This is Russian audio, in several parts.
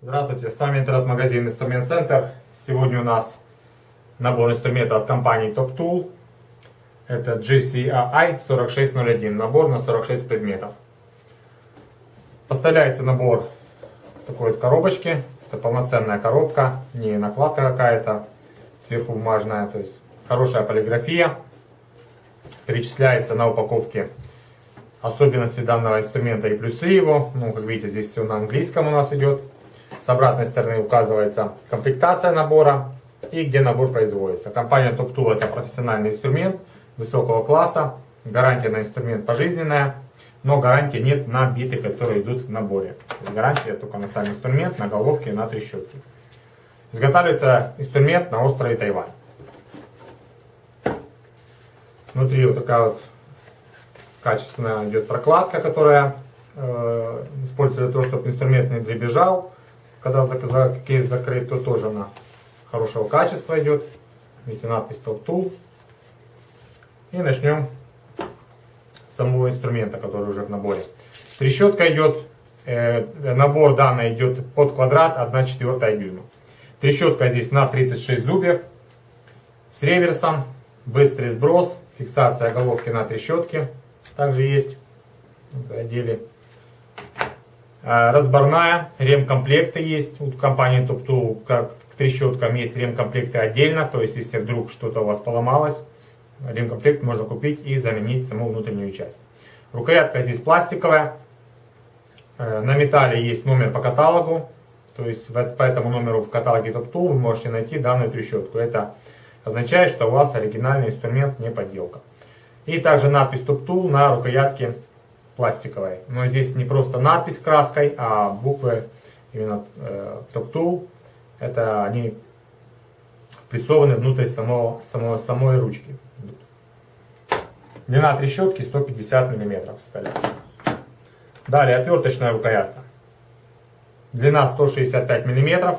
Здравствуйте, с вами интернет-магазин Инструмент Центр. Сегодня у нас набор инструментов от компании Top Tool. Это GCI 4601, набор на 46 предметов. Поставляется набор такой вот коробочке. Это полноценная коробка, не накладка какая-то, сверху бумажная. То есть хорошая полиграфия. Перечисляется на упаковке особенности данного инструмента и плюсы его. Ну, как видите, здесь все на английском у нас идет. С обратной стороны указывается комплектация набора и где набор производится. Компания Top Tool это профессиональный инструмент высокого класса. Гарантия на инструмент пожизненная, но гарантии нет на биты, которые идут в наборе. Гарантия только на сам инструмент, на головке и на трещотке. Изготавливается инструмент на острове Тайвань. Внутри вот такая вот качественная идет прокладка, которая э, используется для того, чтобы инструмент не дребезжал. Когда кейс закрыт, то тоже она хорошего качества идет. Видите, надпись Top Tool. И начнем с самого инструмента, который уже в наборе. Трещотка идет, э, набор данный идет под квадрат 1 четвертая дюйма. Трещотка здесь на 36 зубьев с реверсом, быстрый сброс, фиксация головки на трещотке также есть отделе. Разборная, ремкомплекты есть. У компании TopTool, как к трещоткам, есть ремкомплекты отдельно. То есть, если вдруг что-то у вас поломалось, ремкомплект можно купить и заменить саму внутреннюю часть. Рукоятка здесь пластиковая. Э, на металле есть номер по каталогу. То есть, по этому номеру в каталоге TopTool вы можете найти данную трещотку. Это означает, что у вас оригинальный инструмент, не подделка. И также надпись Top Tool на рукоятке пластиковой. Но здесь не просто надпись краской, а буквы именно э, Top Tool. Это они прессованы внутрь самого, самого, самой ручки. Длина трещотки 150 мм составляет. Далее отверточная рукоятка. Длина 165 мм.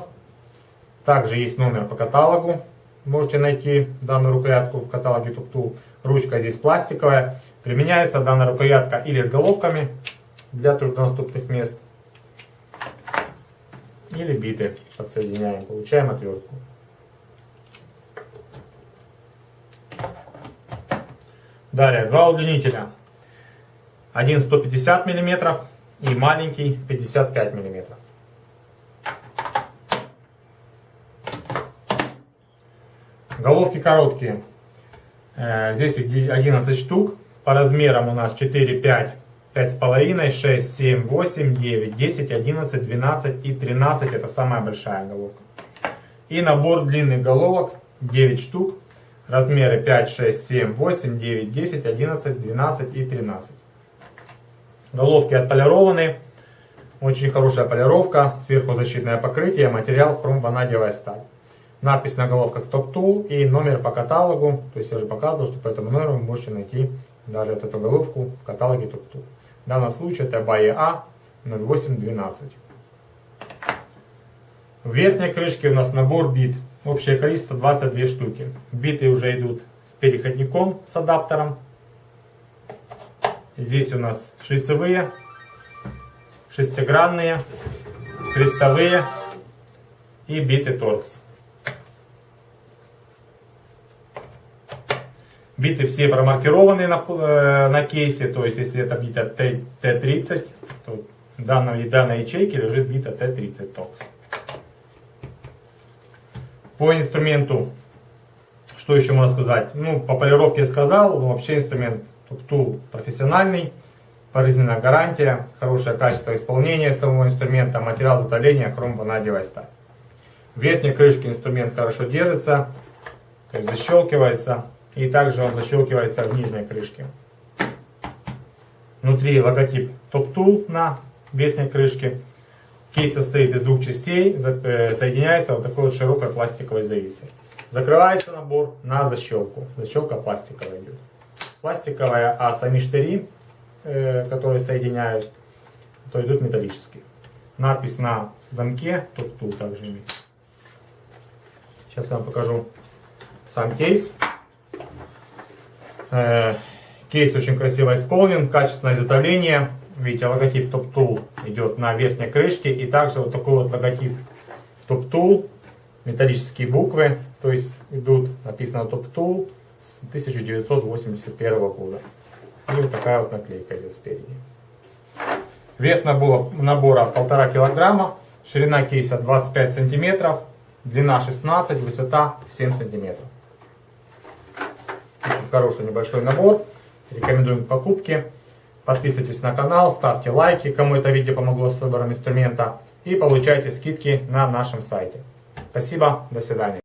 Также есть номер по каталогу. Можете найти данную рукоятку в каталоге Top Tool. Ручка здесь пластиковая. Применяется данная рукоятка или с головками для труднодоступных мест, или биты подсоединяем. Получаем отвертку. Далее, два удлинителя. Один 150 мм и маленький 55 мм. Головки короткие. Э, здесь их 11 штук. По размерам у нас 4, 5, 5,5, 6, 7, 8, 9, 10, 11, 12 и 13. Это самая большая головка. И набор длинных головок 9 штук. Размеры 5, 6, 7, 8, 9, 10, 11, 12 и 13. Головки отполированы. Очень хорошая полировка. Сверху защитное покрытие. Материал хром-ванадиевая сталь надпись на головках Top Tool и номер по каталогу. То есть я уже показывал, что по этому номеру вы можете найти даже эту головку в каталоге Top Tool. В данном случае это BAE-A 0812. В верхней крышке у нас набор бит. Общее количество 22 штуки. Биты уже идут с переходником, с адаптером. Здесь у нас шлицевые, шестигранные, крестовые и биты торкс. Биты все промаркированы на, э, на кейсе, то есть если это бита Т30, то в данной, данной ячейке лежит бита Т30 токс. По инструменту, что еще можно сказать? Ну, по полировке я сказал, но вообще инструмент Туктул профессиональный, пожизненная гарантия, хорошее качество исполнения самого инструмента, материал затопления, хром ванадиевая сталь. В верхней крышке инструмент хорошо держится, то есть защелкивается. И также он защелкивается в нижней крышке. Внутри логотип Top Tool на верхней крышке. Кейс состоит из двух частей, э, соединяется вот такой вот широкой пластиковой зависой. Закрывается набор на защелку. Защелка пластиковая идет. Пластиковая, а сами штыри, э, которые соединяют, то идут металлические. Надпись на замке Top Tool также имеет. Сейчас я вам покажу сам кейс. Э, кейс очень красиво исполнен, качественное изготовление. видите, логотип Top Tool идет на верхней крышке. И также вот такой вот логотип Top Tool, металлические буквы, то есть идут, написано Top Tool с 1981 года. И вот такая вот наклейка идет спереди. Вес набора, набора 1,5 килограмма, ширина кейса 25 сантиметров, длина 16, высота 7 сантиметров. Хороший небольшой набор. Рекомендуем к покупке. Подписывайтесь на канал, ставьте лайки, кому это видео помогло с выбором инструмента. И получайте скидки на нашем сайте. Спасибо, до свидания.